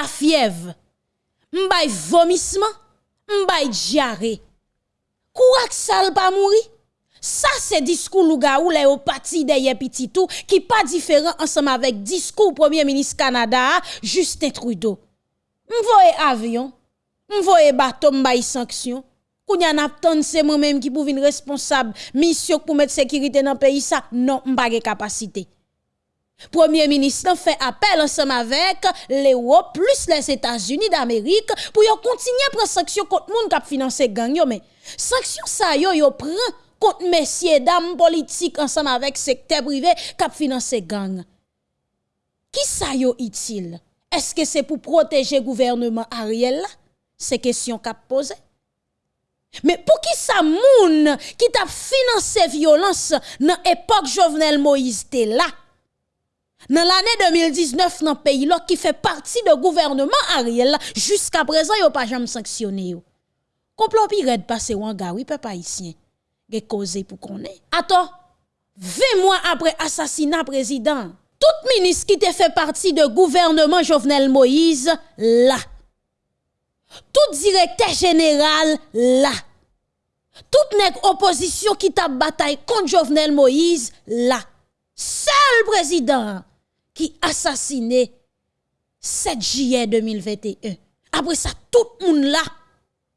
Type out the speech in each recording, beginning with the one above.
la fièvre, m'bay vomissement, m'bay diarrhée. Kourak sal pas mourir. Ça c'est discours louga ou les au parti derrière petit tout qui pas différent ensemble avec discours premier ministre Canada Justin Trudeau. M'voye avion, m'voye bateau m'bay sanction. Kounya n'attend c'est moi-même qui pour venir responsable mission pour mettre sécurité dans pays ça non m'pa capacité. Premier ministre fait appel ensemble avec l'Europe plus les États-Unis d'Amérique pour continuer à prendre sanction contre monde qui financer gang mais sanction ça yo yo prend contre messieurs dames politiques ensemble avec secteur privé qui financer gang. Qui ça yo utile Est-ce que c'est pour protéger gouvernement Ariel? C'est question qu'a posé. Mais pour qui ça moun qui t'a financé violence dans époque Jovenel Moïse était là? Dans l'année 2019 dans le pays qui fait partie du gouvernement Ariel jusqu'à présent yo pas jamais sanctionné. Complot pirate passé ou gars oui peuple haïtien. Causé pour connaître. Attends 20 mois après assassinat président, tout ministre qui te fait partie du gouvernement Jovenel Moïse là. Tout directeur général là. Toute nèg opposition qui t'a bataille contre Jovenel Moïse là. Seul président qui assassiné 7 juillet 2021. Après ça, tout le monde là.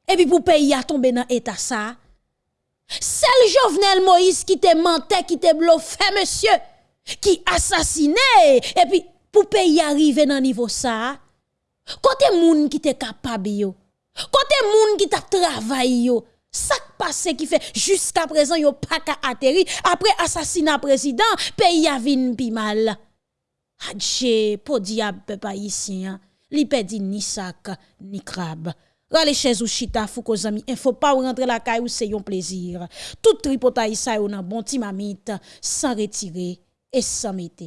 Et puis pour pays a tombé dans l'état ça. C'est le Jovenel Moïse qui te mentait, qui te bluffé, monsieur, qui assassiné. Et puis pour pays arriver dans niveau ça. Côté moun qui te capable yo. Côté moun qui t'a travaillé yo. Ça passe qui fait jusqu'à présent yo pas qu'à atterri après assassinat président pays a vinn pi mal. Adje, po diable peuple haïtien, li pedi ni sac ni crabe. Rale chez ou chita fou ko zami, il faut pas rentrer la caille ou c'est un plaisir. Tout tripotaï ça yon nan bon ti mamite, sans retirer et sans mettre.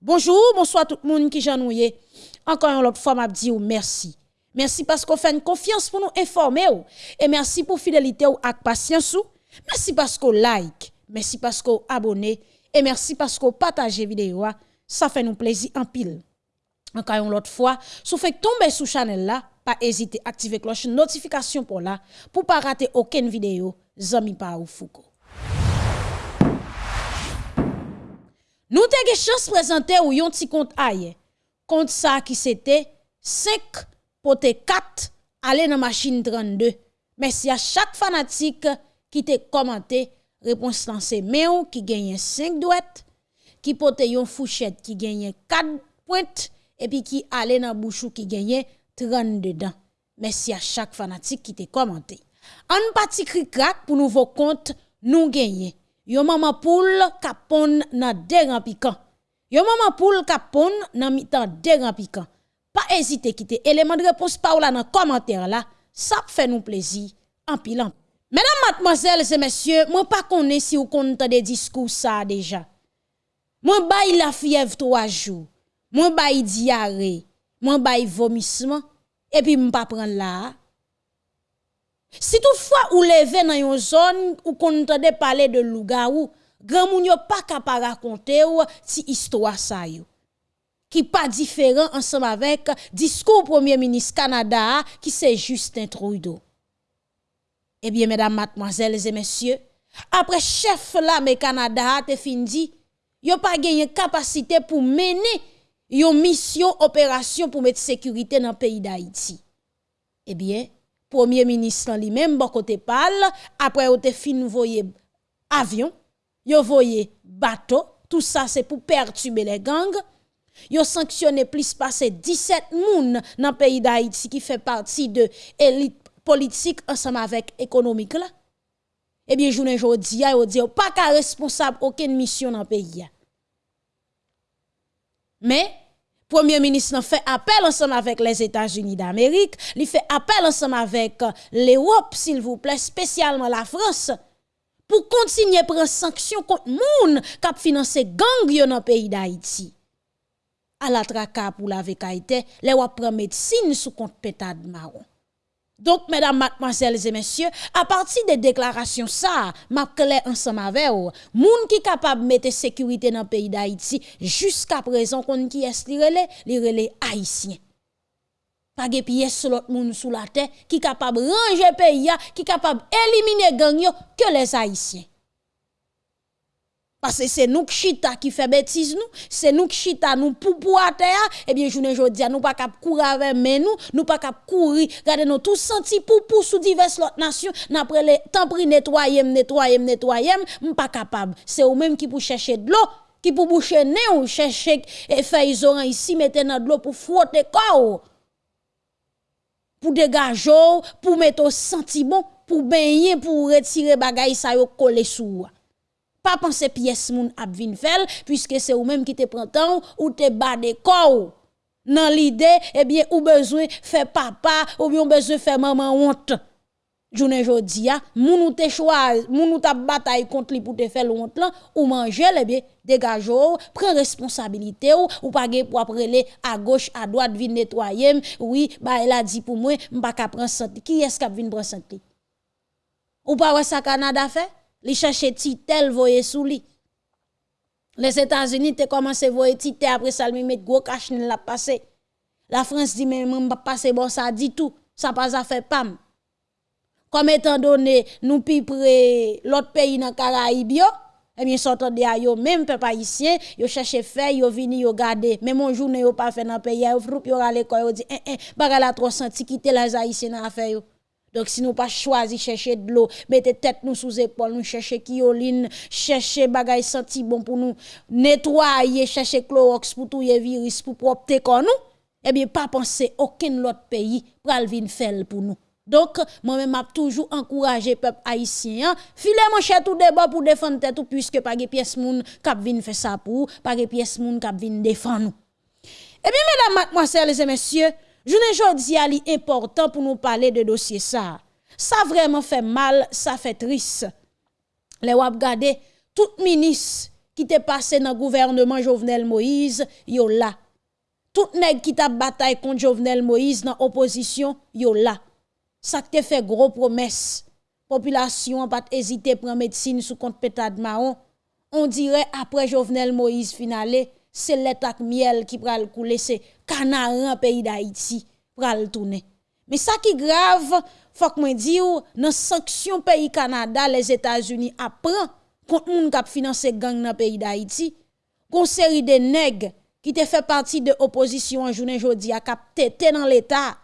Bonjour, bonsoir tout le monde qui. Encore une autre fois m'a dit ou merci. Merci parce qu'on fait une confiance pour nous informer ou. et merci pour fidélité ou ak patience ou. Merci parce qu'on like, merci parce qu'on abonne et merci parce qu'on partage vidéo ça fait nous plaisir en pile. Encore une autre fois, si vous tomber sous channel là, pas hésiter à activer cloche notification pour là pour pas rater aucune vidéo zami pa ou Foucault. Nous avons chance présenter ou yon petit compte aye. Compte ça qui c'était 5 pote 4 aller dans machine 32. Merci à chaque fanatique qui t'a commenté réponse lancée mais qui gagne 5 douettes qui porte yon fouchette qui gagne 4 pointes et puis qui allait dans bouchou qui gagne 30 dedans. Merci à chaque fanatique qui t'a commenté. En parti crack pour nouveau compte nous gagner. Yon maman poule capon nan déran piquant. Yon maman poule capon nan mitan déran piquant. Pas hésiter quitter élément de réponse par là dans commentaire là, ça fait nous plaisir en. Mesdames, mademoiselles et messieurs, moi pas connais si vous compte des discours ça déjà. Moi bay la fièvre trois jours. Moi bay diarrhée. Moi bay vomissement et puis m'pa prendre là. Si toutefois ou levé dans une zone où qu'on entendait parler de loup-garou, grand moun yo pas capable raconter ou si histoire ça yo. Qui pas différent ensemble avec discours premier ministre Canada qui c'est Justin Trudeau. Eh bien mesdames, mademoiselles et messieurs, après chef là mais Canada te fin yo pas gagné capacité pour mener une mission opération pour mettre sécurité dans le pays d'Haïti. Eh bien, premier ministre lui-même bon côté parle après au te fin voyer avion, yo voyer bateau, tout ça c'est pour perturber les gangs. Yo sanctionné plus passer 17 moun dans le pays d'Haïti qui fait partie de élite politique ensemble avec économique. Eh bien, journée jodi a yo pas qu'à responsable aucune mission dans le pays. Mais, Premier ministre fait appel ensemble avec les États-Unis d'Amérique, il fait appel ensemble avec euh, l'Europe, s'il vous plaît, spécialement la France, pour continuer à prendre sanctions contre moun qui financé gang dans le pays d'Haïti. À la traka pour la VKT, les wap médecine sous compte pétade marron. Donc, mesdames, mademoiselles et messieurs, à partir des déclarations ça, m'a clair ensemble avec vous, moun qui capable de mettre sécurité dans le pays d'Haïti, jusqu'à présent, qu'on qui est li relais, li relais haïtien. pas de pièce l'autre monde sous la terre qui capable ranger pays qui capable éliminer gang que les haïtiens parce que c'est nous qui chita qui fait bêtise nous, c'est nous qui chita nous pour à terre, et eh bien journée jodi nous pas cap courir avec mais nous, nous pas cap courir, regardez nous tous senti pour sous diverses autres nations, n'après les temps pris nettoyer, nettoyer, nettoyer, pas capable. C'est eux même qui pour chercher de l'eau, qui pour boucher nez ou chercher et faire isolant ici mettre dans de l'eau pour frotter corps. Pour dégager, pour mettre au sentiment, pour baigner, pour retirer bagay ça yo coller sous pa panse piyes moun ap vin fel, pwiske se ou menm ki te prantan ou te bade kou. Nan l'ide, eh ebyen ou bezwe fe papa, ou byon bezwe fe maman ont. Jounen jodi ya, moun ou te chouaz, moun ou ta batay kont li pou te fel ont lan, ou manje eh lebyen, degajo ou, pren responsabilite ou, ou page pou aprele a goch, a doat vin netwayem, oui, ba el a di pou mwen, mba ka pren santi, ki esk ap vin pren santi? Ou pa wè sa Kanada fe? Li cherche titel voye sous li. Les États-Unis te commencé voye titel après ça lui met gros cash la passé. La France dit mais m'pa pas passer bon ça dit tout, ça pas ça fait pam. Comme étant donné nous pi près l'autre pays dans Caraïbes eh bien sortant de yo même peuple haïtien, yo cherche faire yo vini yo garder, même mon journée yo pas fait dans pays yo froup yo aller quoi yo dit eh eh bagala trop senti quitter les haïtiens dans affaire yo. Donc si nous pas choisi chercher de l'eau, mettez tête nous sous épaule, nous chercher kioline, chercher bagay senti bon pour nous nettoyer, chercher Clorox pour tout virus pour propter comme nous, eh bien pas penser aucun autre pays pour venir faire pour nous. Donc, moi-même, m'a toujours encouragé peuple haïtien, filer mon cher tout débat pour défendre tête puisque pas de pièce moun k'ap vinn faire ça pour, pas de pièce moun k'ap vinn défendre nous. Eh bien, mesdames, mademoiselles et messieurs, Jounen jodi a li important pou nou pale de dosye sa. Sa vreman fe mal, sa fe tris. Le wap gade, tout minis ki te pase nan gouvernement Jovenel Moïse, yo la. Tout neg ki ta batay kont Jovenel Moïse nan oposisyon, yo la. Sa te fe gro promes. Populasyon pat ezite pren medsine sou kont petad maon. On dire apre Jovenel Moïse finale, c'est l'état miel qui pral couler, c'est canaran pays d'Haïti pral tourner. Mais ça qui grave, faut que moi dis dans sanction pays Canada, les États-Unis apprend contre moun k'ap financer gang dans pays d'Haïti, gon série de nèg qui te fait partie de opposition en journée jodi a k'ap tété dans l'état.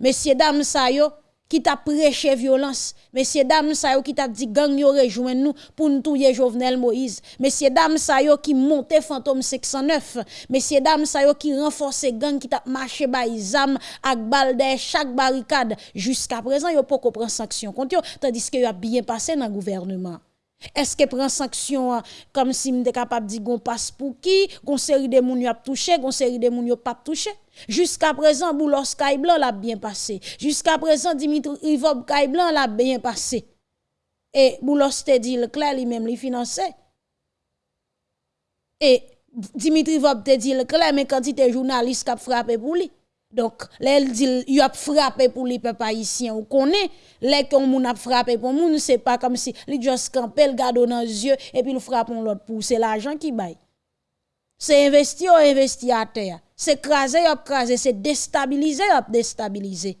Messieurs dames ça yo, qui t'a prêché violence. Messieurs, dames, ça qui t'a dit gang yo rejoint nous pour nous Jovenel Moïse. Messieurs, dames, ça qui monte fantôme 609. Messieurs, dames, ça qui renforce gang qui t'a marché bay zam ak balde chaque barricade. Jusqu'à présent, yo pas prendre sanction contre yo, tandis que yo a bien passé dans le gouvernement. Est-ce que prend sanction hein, comme si m'était capable de dire qu'on passe pour qui, qu'on série de moun yo a touché, qu'on série de moun yo pas touché? Jusqu'à présent, Boulos Blanc l'a bien passé. Jusqu'à présent, Dimitri Ivob Blanc l'a bien passé. Et Boulos te dit le clair lui-même lui financé. Et Dimitri Ivob te dit le clair, mais quand il était journaliste qui a frappé pour lui. Donc, il dit, il a frappé pour les peuples haïtiens. On connaît, les moun a frappé pour moun, c'est pas comme si, il juste campé, le garde dans les yeux, et puis il frappe l'autre pour. C'est l'argent qui baille. C'est investir ou investir à terre. C'est craser ou craser, c'est déstabiliser ou déstabiliser.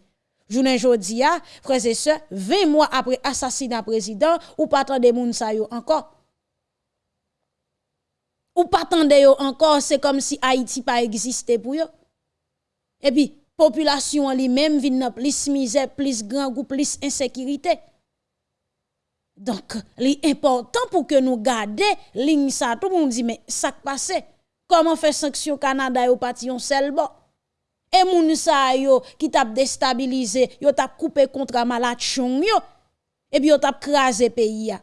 Journée jodi a, frères et sœurs, 20 mois après assassinat président, ou pas attendre moun sa yo encore. Ou pas attendre yo encore, c'est comme si Haïti pas existé pour yo. Et puis, population lui-même vient plus misère, plus grand goût, plus insécurité. Donc, l'important pour que nous gardions ligne tout le monde dit, mais ça passe. Comment faire sanction Canada au parti on seul bon? Et moun sa yo qui t'a déstabilisé, yo t'a coupé contre malade yo. Et puis yo t'a crasé pays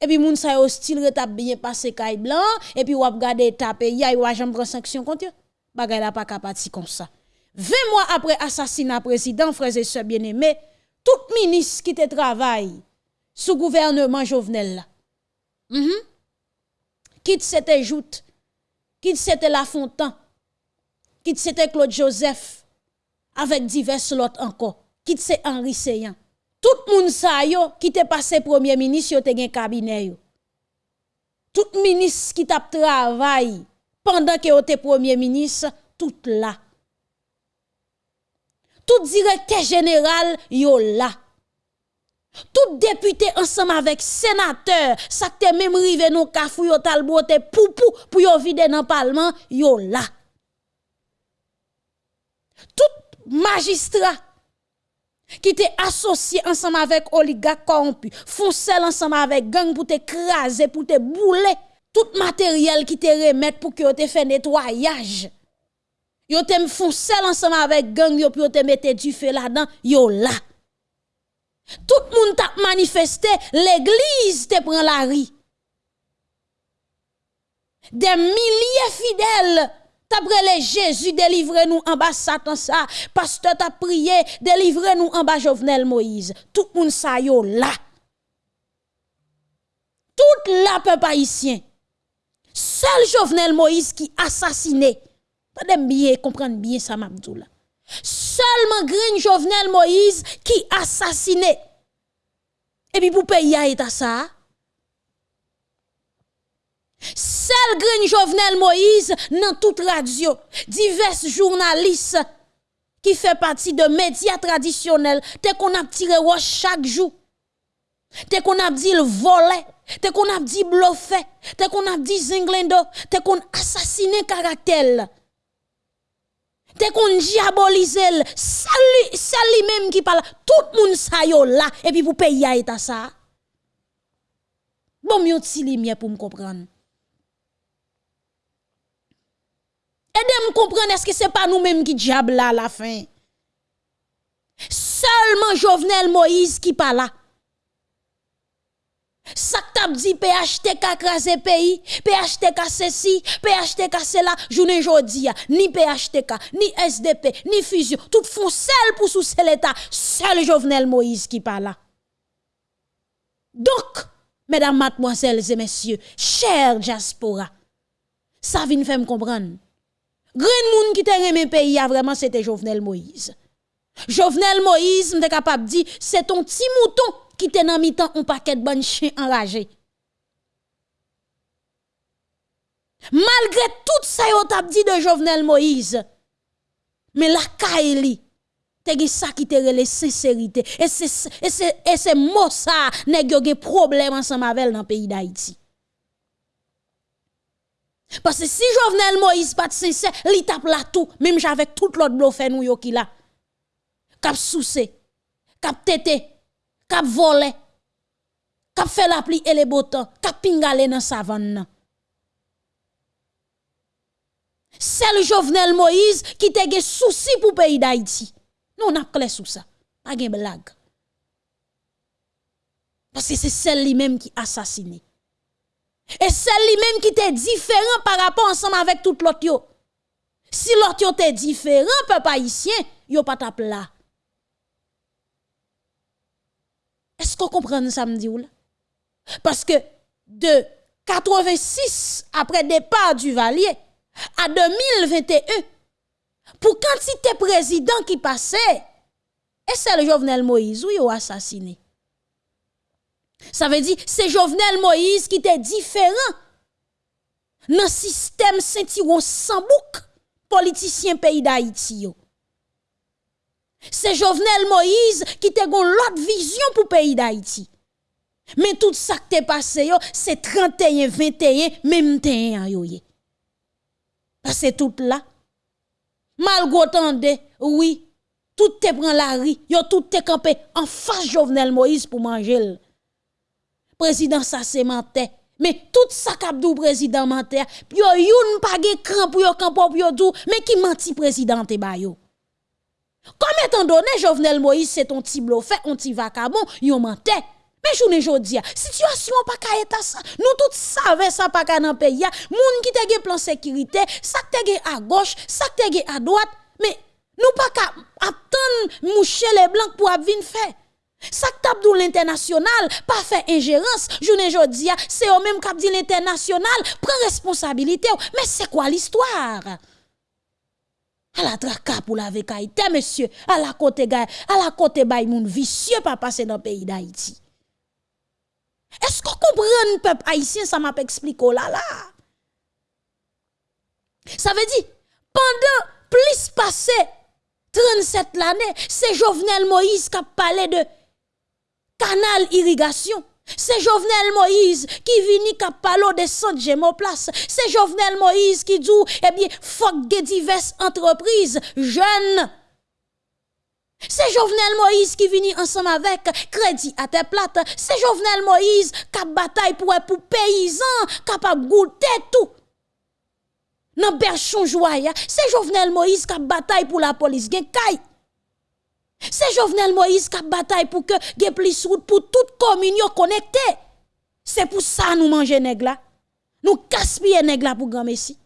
Et puis moun sa yo style t'a bien passé kay blanc et puis wap gade ta pays yo a prend sanction contre yo. Bagay la pas capable comme ça. 20 mois après assassinat président frères et sœurs bien-aimés, tout ministre qui te travaille sous gouvernement Jovenel là. Mm -hmm. Joute Quitte c'était La Fontaine, quitte c'était Claude Joseph, avec divers autres encore, quitte c'est Henri Seyan. Tout le monde sa yo, qui te passé premier ministre, yo te gen cabinet yo. Tout ministre qui t'a travail pendant que yo te premier ministre, tout là. tout directeur général yo là. Tout député ensemble avec sénateur, ça te même rive non kafou yo talbote poupou pour yo vide dans parlement yo là. Tout magistrat qui t'est associé ensemble avec oligarque corrompu, foncel ensemble avec gang pour te craser, pour te bouler, tout matériel qui te remet pour que te fait nettoyage. Yo te foncel ensemble avec gang yo pour te du feu là-dedans, yo. Tout le monde t'a manifesté, l'église te prend la rue. Des milliers fidèles T'as Jésus, délivrez-nous en bas Satan ça. Pasteur t'a prié, délivrez-nous en bas Jovenel Moïse. Tout le monde sa yo là. Tout la peuple haïtien. Seul Jovenel Moïse qui assassiné. Pas bien comprendre bien ça m'abdou là. Seulement Green Jovenel Moïse qui assassiné. Et puis pour payer à ça. Seul Green Jovenel Moïse dans toute radio, divers journalistes qui fait partie de médias traditionnels, te qu'on a tiré chaque jour. Te qu'on a dit le volet, te qu'on a dit bluffé, te qu'on a dit zinglendo, te qu'on assassiné caractère. Te qu'on diabolisé, c'est lui-même qui parle, tout le monde sa yo là, et puis vous payez à ça. Bon, mieux ti li pour me comprendre. Aidez-moi comprendre, est-ce que ce n'est pas nous-mêmes qui diable là à la fin? Seulement Jovenel Moïse qui parle là. Ça t'a dit PHTK crasé pays, PHTK ceci, PHTK cela, journée jodi ni PHTK, ni SDP, ni fusion, tout font seul pour sous l'État, seul Jovenel Moïse qui parle. Donc, mesdames, mademoiselles et messieurs, chers diaspora, ça vient faire me comprendre. Green moun qui te remen pays a vraiment c'était Jovenel Moïse. Jovenel Moïse m'te capable dire c'est ton petit mouton qui te nan mi-temps un paquet de bon chien enragé. Malgré tout ça yo t'a dit de Jovenel Moïse. Mais la kaeli te ça qui te relè sincérité et c'est et c'est et c'est mot ça nèg yo problème ensemble avec dans pays d'Haïti. Parce que si Jovenel Moïse pas sincère, il tape là tout, même avec tout l'autre bluffé nous yo qui là. Cap soucé, cap tété, cap volé, cap fait la et les beaux temps, cap pingale dans savane. C'est le Jovenel Moïse qui te gen souci pour pays d'Haïti. Nous on a clair sous ça. Pas de blague. Parce que c'est celle lui-même qui assassiné. Et c'est lui-même qui était différent par rapport ensemble avec tout l'autre. Si l'autre était différent, peuple haïtien, yo pas tap là. Est-ce qu'on comprend ça me dit? Parce que de 86 après départ du Valier à 2021 pour quantité président qui passait et c'est le Jovenel Moïse ou yo assassiné? Ça veut dire, c'est Jovenel Moïse qui était différent dans le système Saint-Iron sans bouc, politicien pays d'Haïti. C'est Jovenel Moïse qui était l'autre vision pour pays d'Haïti. Mais tout ça qui est passé, c'est 31, 21, même 31 Parce que tout là, malgré oui, tout te prend la rue, yo tout te campé en face Jovenel Moïse pour manger président ça c'est. Mais tout ça dou président menté, yo youn pa ge cran pour yo campo pour yo dou, mais qui menti président te ba yo? Comme étant donné Jovenel Moïse c'est ton petit fait on ti vacabon, yo menté. Mais journée jodi situation pas ka état. Nous tous savons ça pas ka dans pays. Moun qui te gen plan sécurité, ça te gen à gauche, ça te gen à droite, mais nous pas ka attendre moucher les blancs pour venir faire. Ça que l'international, pas fait ingérence, journée jodi, c'est au même cap dit l'international, prend responsabilité. Mais c'est quoi l'histoire? À la traka pour la vekaïté, monsieur, à la côté à la côté bay moun vicieux pas passer dans le pays d'Haïti. Est-ce qu'on comprend le peuple haïtien, ça m'a expliqué oh là là? Ça veut dire, pendant plus passé 37 l'année, c'est Jovenel Moïse qui a parlé de canal irrigation. C'est Jovenel Moïse qui vient qui de centre place. C'est Jovenel Moïse qui dit, eh bien, faut que diverses entreprises jeunes c'est Jovenel Moïse qui vient ensemble avec Crédit à tes plates. C'est Jovenel Moïse qui bataille pour pour paysans capable goûter tout. Dans berchon joie, c'est Jovenel Moïse qui bataille pour la police gen C'est Jovenel Moïse qui a bataille pour que gen plus route pour toute commune connectée. C'est pour ça nous manger nèg là. Nous gaspiller nèg là pour grand messie.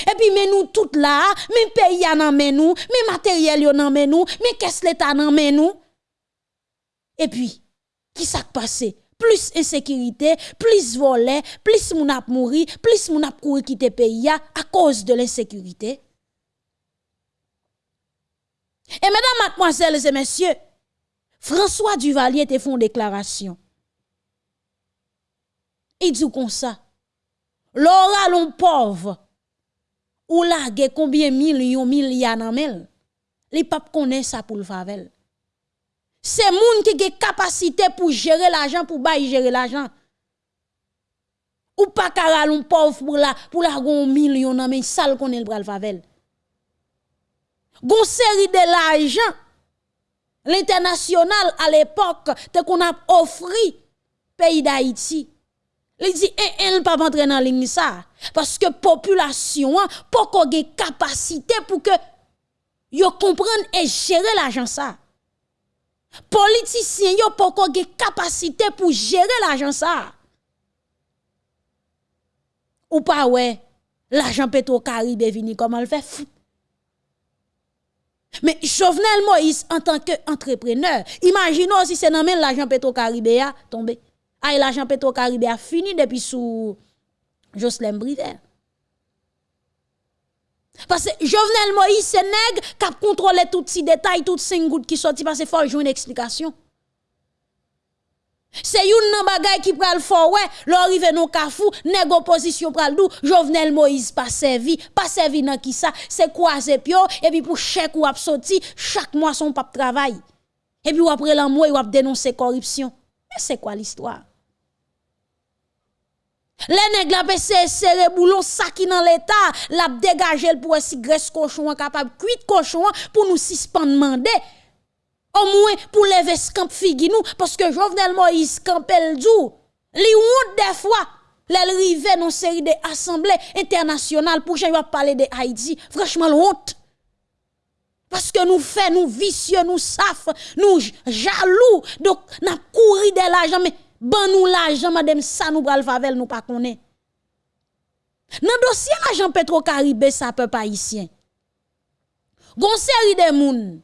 Et puis, mais nous toutes là, mais pays nous, mais matériel yo nan men nous, mais qu'est-ce l'état nan men nous? Et puis, qui s'est passé? Plus insécurité, plus volet, plus moun ap mouri, plus moun ap kouri quitter pays à cause de l'insécurité. Et mesdames, mademoiselles et messieurs, François Duvalier te font déclaration. Il dit comme ça. L'aura l'on pauvre ou la combien millions milliards nan mel les pap connaît ça pour le favel c'est moun qui a capacité pour gérer l'argent pour bailler gérer l'argent ou pas un pauvre pour la pour la gon million nan men sale connaît le bral favel gon série de l'argent l'international à l'époque te qu'on a offert pays d'Haïti il dit, eh, elle pas rentrer dans ligne ça. Parce que population, pas qu'on ait capacité pour que yo comprenne et gérer l'argent ça. Politiciens, yo pas qu'on ait capacité pour gérer l'argent ça. Ou pas ouais, l'argent Petro-Caribe vini comment le fait? Mais Jovenel Moïse, en tant qu'entrepreneur, imaginons si c'est dans l'argent Petro-Caribe a tombé. Ay l'argent Petro Caribe a fini depuis sous Jocelyn Brivet. Parce que Jovenel Moïse, c'est nègre qui a contrôlé tous ces détails, toutes ces gouttes qui sortent parce qu'il faut une explication. C'est une nan bagay qui pral fort ouais, l'arrivé non kafou, nèg opposition pral dou, Jovenel Moïse pas servi, pas servi nan qui ça, c'est croiser pio et puis pour chèque ou ap sorti, chaque mois son pape travail. Et puis après l'amour, ou ap dénoncer corruption. Mais c'est quoi l'histoire? Les nèg la pese serré boulon saki dans l'état, la dégager pour si graisse cochon capable cuit cochon pour nous suspendre mandé. Moins pour lever camp figi nous parce que Jovenel Moïse campel dou. Li honte des fois. Les rive dans série de assemblées internationales pour j'ai parler de Haïti, franchement honte. Parce que nous fait nous vicieux, nous saf, nous jaloux, donc n'a couru de l'argent mais ban nous l'argent madame ça nous pral favel nous pas connaît. Dans dossier l'argent Petro-Caribe ça peut pas haïtien. Gon série de moun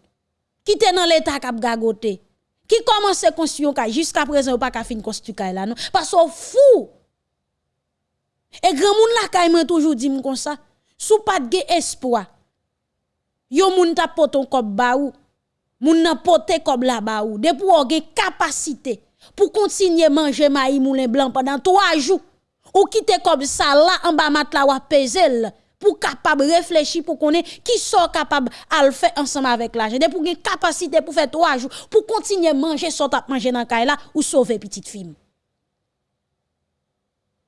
qui était dans l'état cap gagoté qui commence construire un jusqu'à présent pas ka fin construire là non parce que fou. Et grand monde la kay e m'a toujours dit comme ça sous pas de espoir yo moun t'a poton kop baou moun nan pote kop la ba ou, de pou gen capacité pour continuer manger maï moulin blanc pendant trois jours ou quitter comme ça là en bas mat la ou pesel pour capable réfléchir pour connaître qui sont capable à le faire ensemble avec l'argent. Pour une capacité pour faire trois jours pour continuer manger soit manger dans là ou sauver petite fille.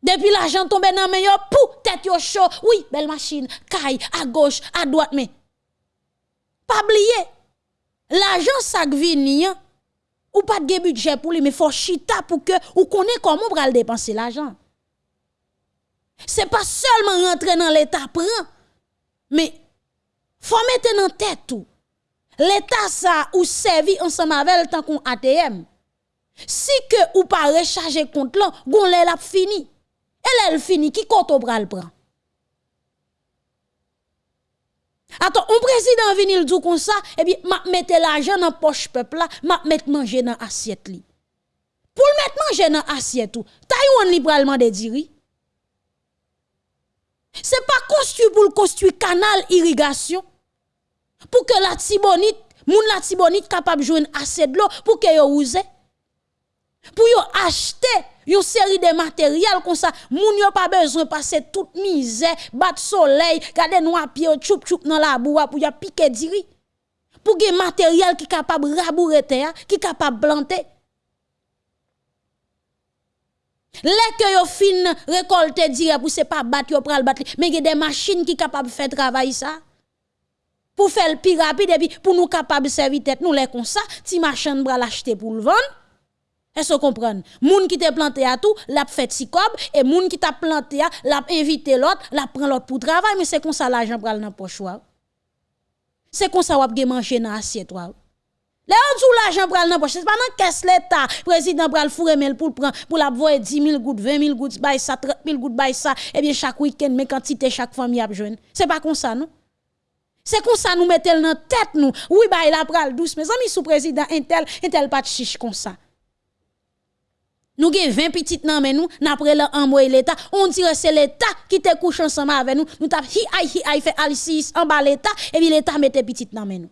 Depuis l'argent tombe dans main pour tête yo chaud. Oui belle machine caille à gauche à droite mais pas oublier l'argent ça vient ou pas de budget pour lui, mais faut chita pour que ou connaît comment le dépenser l'argent. C'est pas seulement rentrer dans l'état prend, mais faut mettre dans tête tout. L'état ça ou servi ensemble avec tant qu'on ATM. Si que ou pas recharger compte là, gon l'a fini. Elle elle fini qui compte au bras le prend? Attends, un président vient le dire comme ça, et bien, m'a mette l'argent dans poche peuple là, m'a mette manger dans assiette li. Pour le mettre manger dans assiette tout, Taïwan libéralement de diri. C'est pas construit pour construire canal irrigation. Pour que la tibonite, moun la tibonite capable de jouer assez de l'eau pour que yo. Pour acheter une série de matériel comme ça, moun yo pas besoin passer toute misère, bat soleil, garder noir pied choup choup dans la boue pour y piquer diri. pour des matériel qui capable rabourer terre, qui capable planter. Les que yo fin récolter dire pour c'est pas battre yo pral battre mais il y a des machines qui capable faire travail ça pour faire le plus rapide et puis pour nous capable servir tête nous les comme ça ti machine bral acheter pour le vendre. Est-ce que vous comprenez? Moun qui t'a planté à tout, l'a fait si et moun qui t'a planté à, l'a invité l'autre, l'a prend l'autre pour travail, mais c'est comme ça l'argent pral dans poche C'est comme ça avez manger dans assiette Là on dit l'argent pral dans poche, c'est pas dans caisse l'état, président pral fourrer mel pour prendre pour la voir 10 000 gouttes, 20 000 gouttes, bay ça 30 000 gouttes, bay ça, et bien chaque week-end mais quantité chaque famille a besoin. C'est pas comme ça non? C'est comme ça nous mettons dans tête nous. Oui, bah il a pral douce, mes amis sous président intel, intel pas de chiche comme ça. Nous avons 20 petites nan mais nous, n'après l'envoyer l'État, on dirait c'est l'État qui te couche ensemble avec nous, nous t'a hi hi hi fait alicis en bas l'État, et puis l'État mette petites nan mais nous.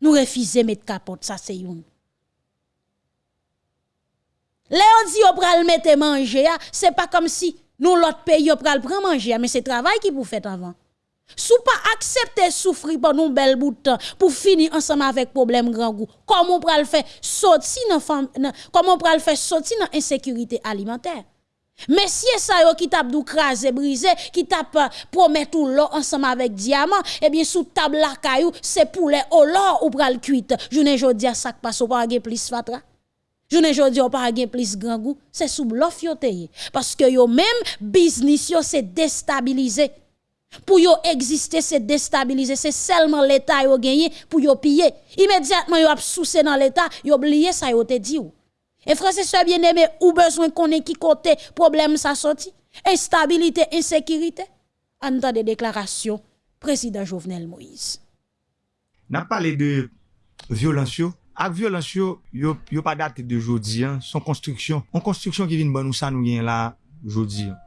Nous refusons mettre capote, ça c'est une. Léon dit on pral mettre manger, c'est pas comme si nous l'autre pays on pral prendre manger, mais c'est travail qui vous fait avant. Sou pas accepter souffrir pendant un bel bout de temps pour finir ensemble avec problème grand goût. Comment on le faire sortir dans comment on faire sortir dans insécurité alimentaire? Si ça qui tape dou craser briser, qui tape promet tout l'or ensemble avec diamant, eh bien sous table la caillou, c'est poulet au l'or ou pral cuite. Journée jodi a sac passe pas gen plus fatra. Journée jodi on pas plus grand goût, c'est sous bluff yo parce que yo même business yo c'est déstabilisé. Pour yo exister, c'est déstabiliser. C'est seulement l'État yo gagné pour yo piller. Immédiatement yo a soucé dans l'État, yo oublié ça yo te dit ou. Et frère, c'est bien-aimé, ou besoin qu'on ait qui côté problème ça sorti. Instabilité, insécurité. En temps de déclaration, président Jovenel Moïse. N'a parlé de violence, ak violansyo yo, yo pa date de jodi an, son konstriksyon. An konstriksyon ki vin ban ou sa nou gen la jodi an.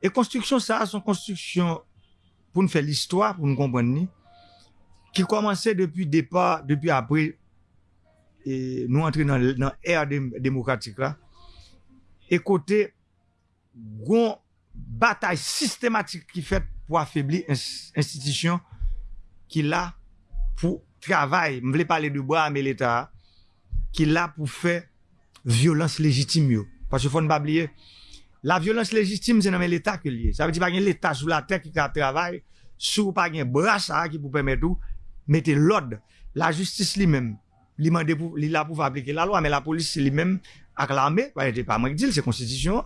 E konstriksyon sa, son konstriksyon pou nou fè l'histoire, pou nou kompren ni, ki komanse depi depa, depi apre E nou antre nan er demokratik la, e kote goun batay sistematik ki fet pou afebli institisyon ki la pou travay, m vle pale du bra me l'Etat, ki la pou fe violans lejitim yo. Pache fon babliye, la violans lejitim se nanmen l'Etat ke liye. Sa ve di pa gen l'Etat sou la tek ki ka travay, sou pa gen bra sa ki pou pemet ou, mette l'od, la justis li menm. li, pou, li la pou va aplike la lwa, men la polis se li men ak la me, pa nete pa mwen ki dil, se konstitisyon.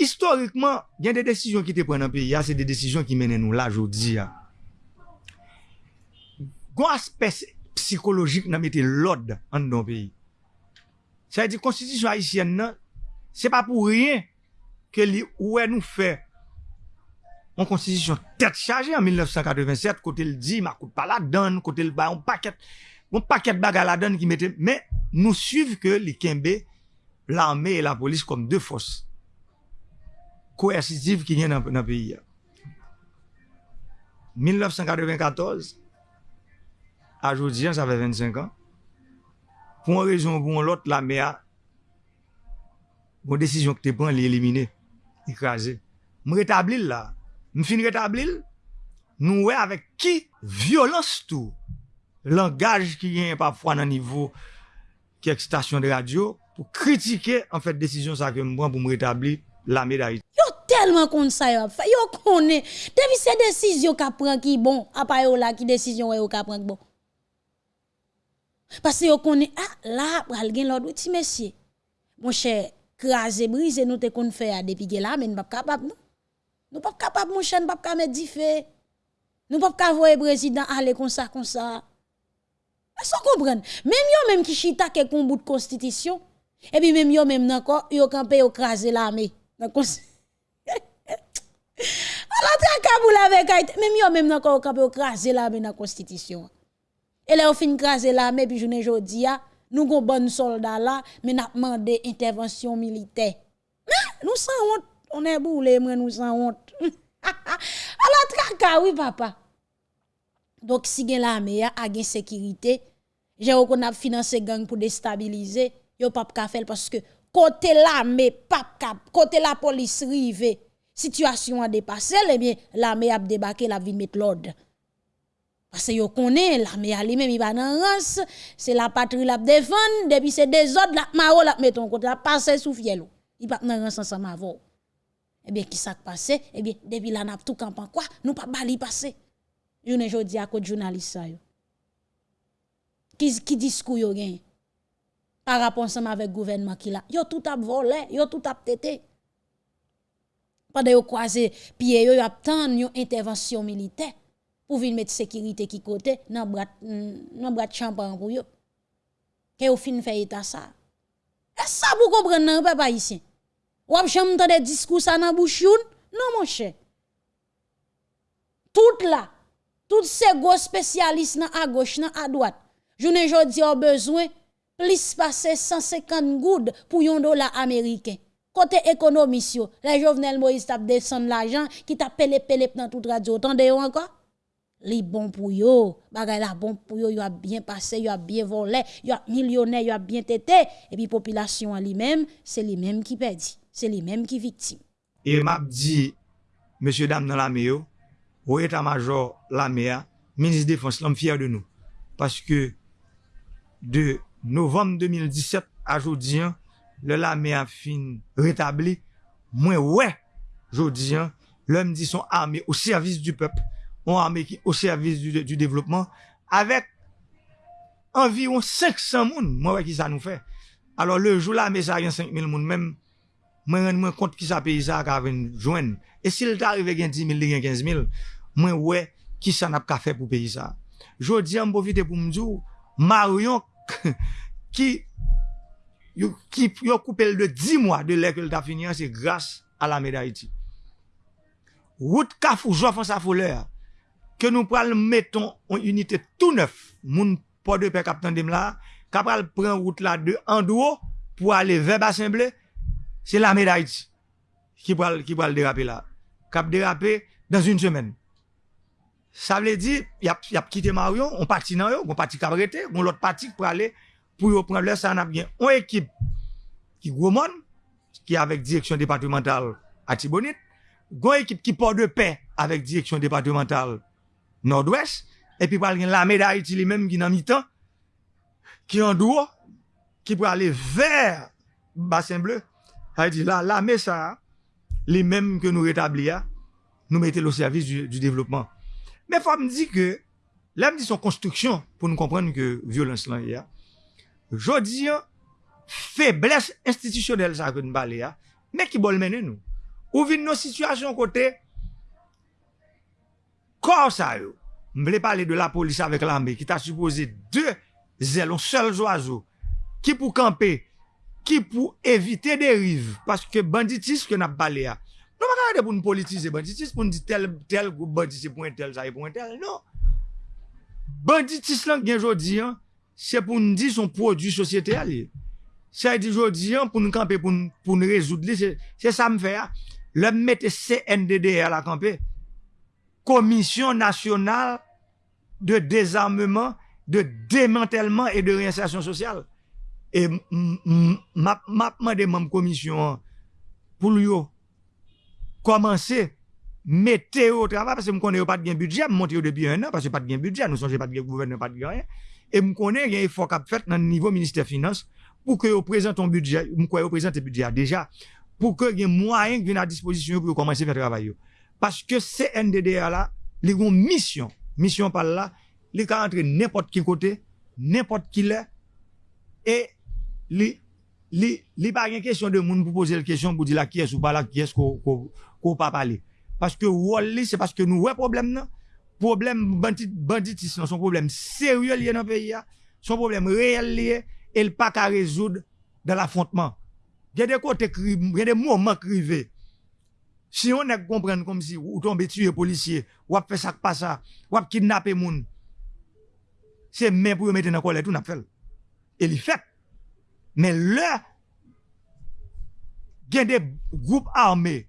Historikman, gen de desisyon ki te pren an peyi ya, se de desisyon ki menen nou la jodi ya. Gon aspes psikologik nan mette lod an don peyi. Sa yi di konstitisyon Haitien nan, se pa pou riyen ke li ouwe nou fe an konstitisyon tet chaje an 1987, kote l di, ma koute pala dan, kote l bayon paket, Gon paket baga la don ki mette, men nou suiv ke li kenbe l'armè e la polis kom de fos. Koersitiv ki gen nan, nan peyi ya. 1994, a jodi jan, sa fè 25 an, pou an rezon pou an lot la mè a, bon desisyon ki te pran li elimine, ikraze. M retablil la, m fin retablil, nou wè avèk ki violans tou Langage qui vient parfois dans niveau quelques stations de radio pour critiquer en fait décision ça que prends pour me rétablir la médaille. Yo tellement comme ça yo fait. Yo connaît. Depuis ces décisions qu'a prend qui bon, à part yo là qui décision yo qu'a prend bon. Parce que yo connaît ah là pral gen l'autre petit monsieur. Mon cher craser briser nous te qu'on fait depuis là mais nous pas capable nous nous pas capable mon cher pas capable mettre fait nous pas capable voir président aller comme ça comme ça est-ce qu'on comprend? Même yo même qui chita quelques bout de constitution et puis même yo même encore yo campé yo craser l'armée la traka avec même yo même encore campé yo craser l'armée dans constitution et là on fin craser l'armée puis journée jodi nous avons bon soldat là, mais nous demandé intervention militaire. Nous sans honte, on est boulé, nous sans honte. la traka, oui, papa. Donc, si gen l'armée a gen sécurité, j'ai qu'on a financé gang pour déstabiliser, yo pas ka parce que côté l'armée, côté la police rive, situation a dépassé, eh bien, l'armée a débarqué, la vie mettre l'ordre. Parce que yo connaît l'armée a lui-même il va dans race, c'est la patrie la défendre depuis c'est des autres la maro la metton côté la passer sous fiel. Il pas dans race ensemble avant. Eh bien qui ça passé? Eh bien depuis la n'a tout camp quoi? Nous pas bali passer. Ne jodi à cause journaliste ça. Qui qui discours yo gagne par rapport ensemble avec gouvernement qui là. Yo tout a volé, yo tout a tété. Pendant yo croisé pied yo y a tant une intervention militaire pour venir mettre sécurité qui côté dans bras dans bras champagne pour yo. Que au fin fait état ça. Est ça vous comprenez non papa ici? Ou ap jamais des discours ça dans bouche non mon cher. Tout là tous ces gros spécialistes à gauche à droite Jounen jodi ou bezwen, plis pase 150 goud pou yon dola Ameriken. Kote ekonomis yo, la Jovenel Moïse tap desen l'ajan ki tap pelep pelep nan tout radio. Tande yo anka? Li bon pou yo, bagay la bon pou yo, yo a bien pase, yo a bien vole, yo a milyonè, yo a bien tete. E pi popilasyon an li men, se li men ki pedi, se li men ki viktim. E map di, monsye dam nan la me yo, ou etan major la me ya, minis defans lan fyer de nou. Paske, de novem 2017 a jodiyan, le la me a fin retabli, mwen wè jodiyan, lèm di son armè au servis du pep, an armè ki au servis du, du devlopman, avèk anviron 500 moun, mwen wè ki sa nou fè. Alors le jou la me sa gen 5000 moun mèm, mwen ren mwen kont ki sa peyisa ka ven jwen. E sil ta arrive gen 10.000, gen 15.000, mwen wè ki sa nap ka fè pou peyisa. Jodiyan mbovite pou mdjou, Marion ki yo, yo koupel de 10 mwa de lè ke lè ta finyan, se grase a la meda iti. Wout kaf ou jofan sa folè, ke nou pral meton yon unitè tout neuf, moun po de pe kap tan dem la, kap pral pren wout la de Andouo, pou ale ve basen ble, se la meda iti, ki pral, ki pral derape la. Kap derape, dans une semaine. Sa vle di, yap, yap kite Marion, on pati nan yo, on pati kabrete, on lot pati pou ale pou yo pren lè sa an ap gen. On ekip ki gwo mon, ki avèk direksyon departemental Atibonit, gwo ekip ki port de pe avèk direksyon departemental Nord-Ouest, epi pral gen la meda iti li menm ki nan mi tan, ki an dwo, ki pou ale ver basen bleu, a yi di la, la me sa, li menm ke nou retabli ya, nou mette lo servis du, du devlopman. Mais il faut me dire que, là, me dit son construction, pour nous comprendre que violence là, il y a. Je dis, faiblesse institutionnelle, ça, que nous parlons, mais qui bol mener nous. Ou vient nos situations côté, corps ça, yo. Je parler de la police avec l'armée, qui t'a supposé deux zélons, seuls oiseaux, qui pour camper, qui pour éviter dérive, parce que banditisme que nous avons parlé, Non pa kade pou nou politize banditis, pou nou di tel, tel, banditis pou en tel, sa e pou en tel, non. Banditis lan gen jodi an, se pou nou di son prodou sosyete a li. Se di jodi an, pou nou kampe, pou nou, pou nou rezoud li, se, se sa m fe a. Le mette CNDD a la kampe. Komisyon nasyonal de dezarmement, de démantèlement et de réinsertion sociale. Et m'a demandé même commission pour lui komanse mette yo travay, parce m konen yo pat gen budget, m monte yo depi un an, parce yo pat gen budget, nou sonje pat gen gouverne, pat gen rien, e m konen gen yon fok ap fet nan nivou minister finance, pou ke yo prezent ton budget, m kwa yo prezent te budget deja, pou ke gen mwayen gen a disposisyon yo pou yo komanse fè travay yo. Parce que CNDDA là, les ont mission, mission par là, les ont entrer n'importe qui côté, n'importe qui là, et les, les, les pas une question de monde pour poser la question pour dire là qui est ou pas là, qui est-ce qu'on qu'on pas parler. Parce que Wally, c'est parce que nous avons problème, non? Problème bandit, banditisme, son problème sérieux lié dans le pays, son problème réel lié, et le pas qu'à résoudre dans l'affrontement. Il y a des côtés, il y a des moments crivés. Si on ne comprend comme si ou tombe tuer policier, ou a fait ça pas ça, ou a kidnappé moun, c'est même pour mettre dans colère tout n'a fait. Et il fait. Mais là, il y a des groupes armés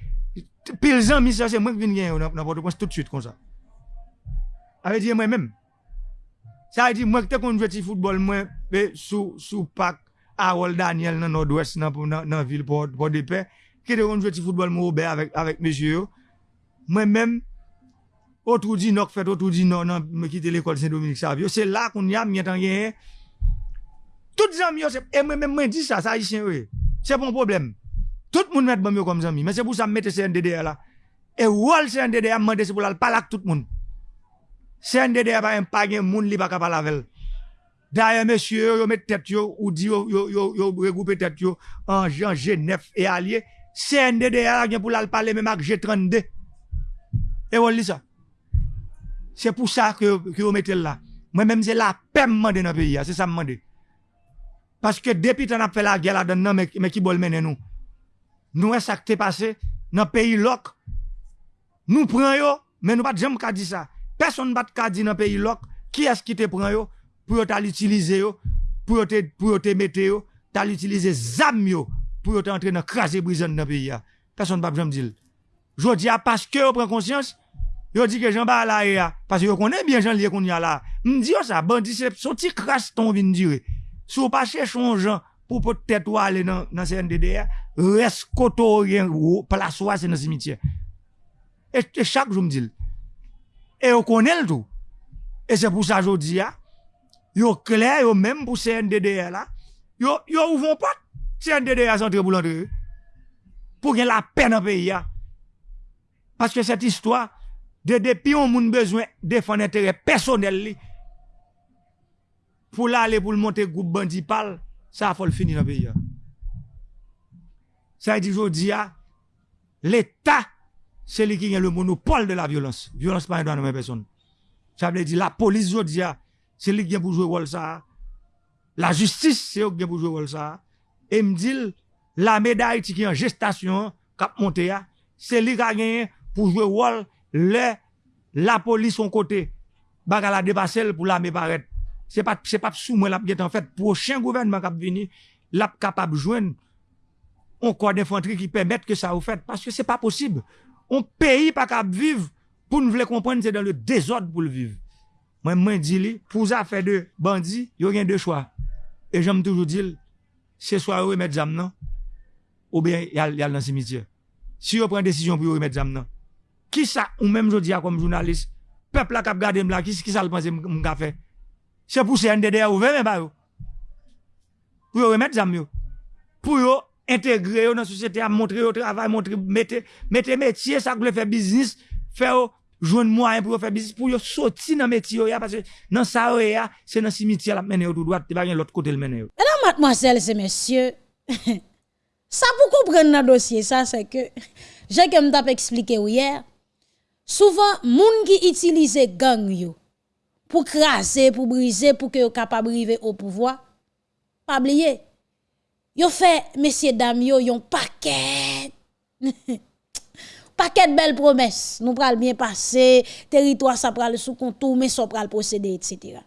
Pil zan mi sa se mwen vin gen yo nan Port-au-Prince tout suite kon sa. Awe diye mwen menm. Sa a di mwen te kon jwe ti foutbol mwen pe sou, sou pak Harold Daniel nan Nord-Ouest nan, nan, nan vil Port, Port de Paix. Ki te kon jwe ti foutbol mwen oube avèk, avèk mesye yo. Mwen menm, otrou di nok fèt, otrou di non nan mwen kite l'ekol Saint-Dominique Savio. Se la kon yam mwen tan gen ye. Tout zan mi yo se, e mwen menm mwen di sa, sa a di sen we. Se pon probleme. Tout le monde met bon comme amis mais c'est pour ça mettre CNDD là et wall CNDD a demandé c'est pour la parler tout le monde CNDD a pas un pas gain monde li pas capable avec D'ailleurs, monsieur, yo met tête ou dit yo, yo, yo, regrouper tête en Jean G9 et allié. CNDD a pour la parler même avec G32. Et on lit ça. C'est pour ça que, que vous mettez là. Moi-même, c'est la paix dans le pays. C'est ça que je Parce que depuis qu'on a fait la guerre là-dedans, mais, qui veut mener nous? Nous, ça qui passé? Dans le pays loc. Nous prenons, mais nous pas jamais dire ça. Personne ne va dire dans le pays loc qui est-ce qui te prend yo pour l'utiliser pour te pour te mettre yo, t'as l'utiliser zam yo pour entrer dans craser prison dans pays. Personne ne va jamais dire. Je dis parce que vous prenez conscience Yo dit que Jean ba ya parce que yo connaît bien Jean lié qu'on y a là. M'di ça bandit c'est son petit crasse ton vinn dire. Si vous pas chercher un pou pou tèt wale nan, nan CNDD, res koto oryen wou, plaswa se nan simitye. E, e chak jom dil. E yo konel tou. E se pou sa jodi ya, yo kler yo menm pou CNDD la, yo, yo ouvon pat, CNDD a zantre pou lantre. Pou gen la pen an peyi ya. Paske set histwa, de depi yon moun bezwen defan entere personel li, pou la ale pou l'monte goup bandi pal, ça faut le finir dans le pays ça dit aujourd'hui l'état c'est lui qui a le monopole de la violence. Violence pas dans la personne. Ça veut dire la police aujourd'hui c'est lui qui a pour jouer rôle ça. La justice c'est lui qui a pour jouer rôle ça. Et me dit la médaille qui est en gestation cap monter c'est lui qui a gagné pour jouer rôle le, la police son côté, baga la dépasser pour la paraître. se pa sou mwen lap get an fèt, prochen gouvernement kap vini, lap kapab jwen on kwa d'infantri ki pèmèt ke sa ou fèt, paske se pa posib. On peyi pa kap viv pou nou vle kompren se dan le dezod pou l'viv. Mwen mwen di li, pou za fè de bandi, yo gen de chwa. E jom toujou dil, se swa yo remet zam nan, ou ben yal, yal nan simitye. Si yo pren desisyon pou yo remet zam nan, ki sa ou menm jodi ya kom jounalist, pepl la kap gade m la, ki, ki sa l'pense m ka fè? C'est pour CNDD ouvert, mais pas Pour remettre ça mieux. Pour intégrer dans la société, à montrer au travail, montrer, mettre, mettre métier, ça que faire business, faire joindre moyen pour faire business, pour sortir dans le métier, parce que dans ça, c'est dans le cimetière, la mener tout droit, vas l'autre côté le mener. Mesdames, mademoiselles et messieurs, ça pour comprendre dans le dossier, ça, c'est que, j'ai comme t'ai expliqué hier, Souvent, moun qui utilise gang yo pour craser, pour briser, pour que yo capable arriver au pouvoir, pas oublier. Yo fait messieurs dames yo yon paquet paquet de belles promesses. Nous pral bien passer, territoire ça pral sous contour, mais ça pral procéder etc.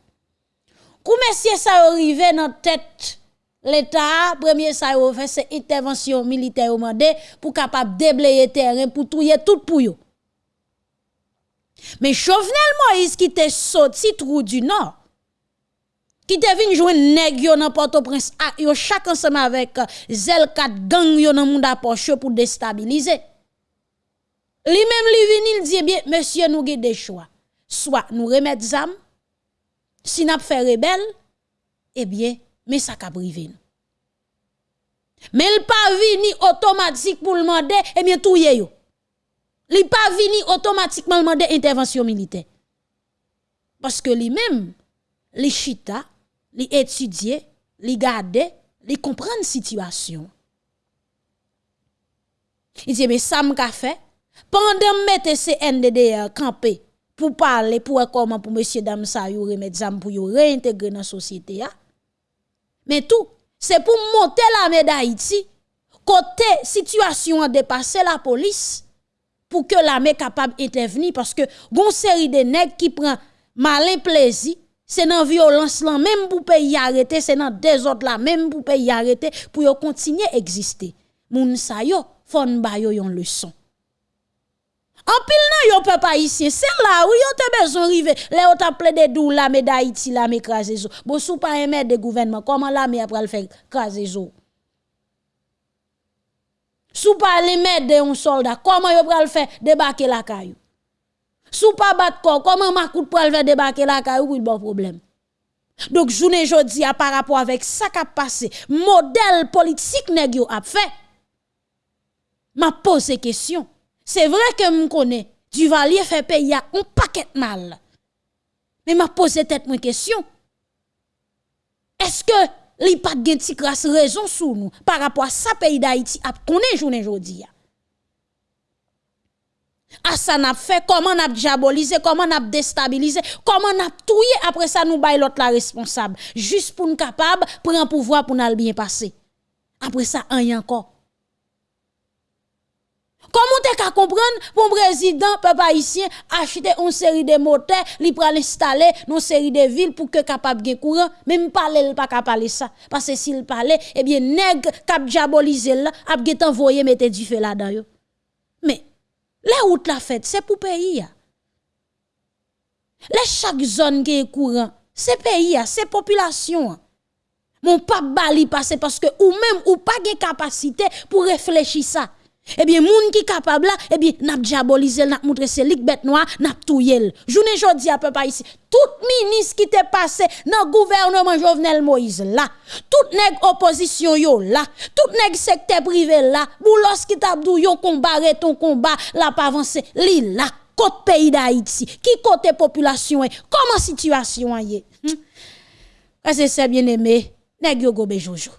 Kou messieurs ça arrivé dans tête L'État, premier ça fait c'est intervention militaire pour capable déblayer terrain pour touyer tout pour. Mais Jovenel Moïse qui te sorti du nord, qui te venu jouer nèg yo dans Port-au-Prince, yo chaque ensemble avec zel 4 gang yo dans monde approche pour déstabiliser. Lui même lui vini il dit eh bien monsieur nous avons des choix. Soit nous remettre zam si n'a fait rebelle eh bien mais ça privé Mais il pas vini automatique pour le demander eh bien tout yo. Il pas vini automatiquement demander intervention militaire. Parce que lui-même, les chita, les étudier, les garder, les comprendre situation. Il dit mais ça m'a fait pendant mettre CNDD campé pour parler pour comment pour monsieur dame ça pour réintégrer dans la société Mais tout, c'est pour monter la médaille côté situation dépassé la police pour que l'armée capable d'intervenir parce que bon série de nègres qui prend malin plaisir c'est dans violence là même pour pays arrêter, c'est dans autres là même pour pays arrêter pour continuer exister. Moun sa yo fon ba yo yon leçon. En pile nan yo peuple haïtien, c'est là où yo te besoin rive. Là yo t'a plaidé dou la mais d'Haïti la mais craser zo. Bon sou pas aimer de gouvernement, comment la après le faire craser zo? Sou les mettre de un soldat, comment yo pral faire débarquer la caillou? Sou pas battre corps, comment Makout pral faire débarquer la caillou pour bon problème? Donc journée jodi a par rapport avec ça qui a passé, modèle politique nèg yo a fait. M'a posé question. C'est vrai que me connais, Duvalier fait payer un paquet mal. Mais m'a posé tête question. Est-ce que li pas gen ti grâce raison sous nous par rapport à ça pays d'Haïti a connaît journée jodi a ça n'a fait comment n'a diabolisé comment n'a déstabilisé comment n'a touillé après ça nous bail l'autre la responsable. Juste pour nous capable prendre pouvoir pour nous bien passer après ça rien encore Comment tu qu'à comprendre pour président peuple haïtien acheter une série de moteurs, li pral installer une série de villes pour que capable de courant, même parler pas capable ça parce que s'il parlait eh bien nèg cap diaboliser là, a get envoyer mettre du feu là-dedans Mais les routes la fête, c'est pour pays Les chaque zone qui est courant, c'est pays c'est population. Mon pas bali passer parce que ou même ou pas de capacité pour réfléchir ça. Eh bien, moun qui capable là, eh bien, n'a diabolisé, n'a montré c'est lik bête noire, n'a touye. Journée jodi à peu pas ici. Tout ministre qui t'est passé dans gouvernement Jovenel Moïse là, tout nèg opposition yo là, tout nèg secteur privé là, boulos qui t'a dou yo combat ton combat, la pas avancer, li là, côté pays d'Haïti, qui côté population comment situation est. Hmm? C'est bien aimé, nèg yo gobe jojo.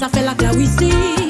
Sa fè lak la wisi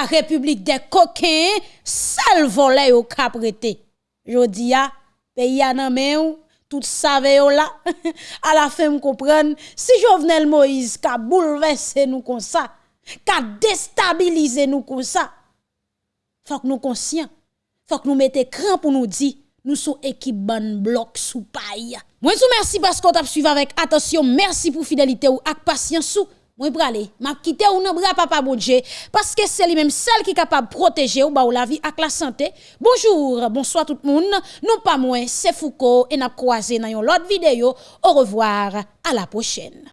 la république des coquins, seul volet au caprété. Jodi a, pays a nan ou, tout save yo là. à la fin, me comprendre, si Jovenel Moïse ka bouleversé nous comme ça, ka déstabilisé nous comme ça, faut que nous conscients, faut que nous mettions cran pour nous dire, nous sommes équipe ban bloc sous paille. Moi, vous merci parce qu'on t'a suivi avec attention. Merci pour fidélité ou ak patience ou. Moi, pralé, m'a quitté ou nan bras papa bon parce que c'est lui-même seul qui est capable protéger ou ba la vie ak la santé. Bonjour, bonsoir tout le monde. Non pas moi, c'est Foucault et n'a croisé dans une autre vidéo. Au revoir, à la prochaine.